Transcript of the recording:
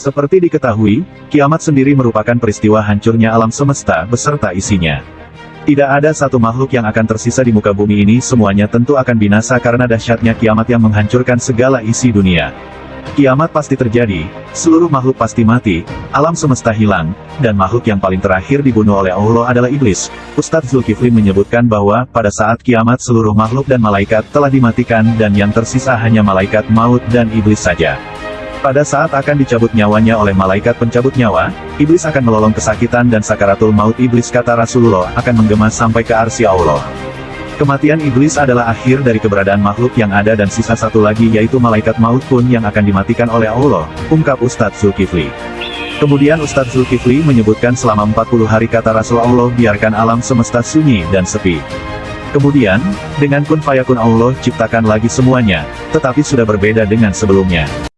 Seperti diketahui, kiamat sendiri merupakan peristiwa hancurnya alam semesta beserta isinya. Tidak ada satu makhluk yang akan tersisa di muka bumi ini semuanya tentu akan binasa karena dahsyatnya kiamat yang menghancurkan segala isi dunia. Kiamat pasti terjadi, seluruh makhluk pasti mati, alam semesta hilang, dan makhluk yang paling terakhir dibunuh oleh Allah adalah iblis. Ustadz Zulkifli menyebutkan bahwa, pada saat kiamat seluruh makhluk dan malaikat telah dimatikan dan yang tersisa hanya malaikat maut dan iblis saja. Pada saat akan dicabut nyawanya oleh malaikat pencabut nyawa, iblis akan melolong kesakitan dan sakaratul maut iblis kata Rasulullah akan menggema sampai ke arsi Allah. Kematian iblis adalah akhir dari keberadaan makhluk yang ada dan sisa satu lagi yaitu malaikat maut pun yang akan dimatikan oleh Allah, ungkap Ustadz Zulkifli. Kemudian Ustadz Zulkifli menyebutkan selama 40 hari kata Rasulullah biarkan alam semesta sunyi dan sepi. Kemudian, dengan kun fayakun Allah ciptakan lagi semuanya, tetapi sudah berbeda dengan sebelumnya.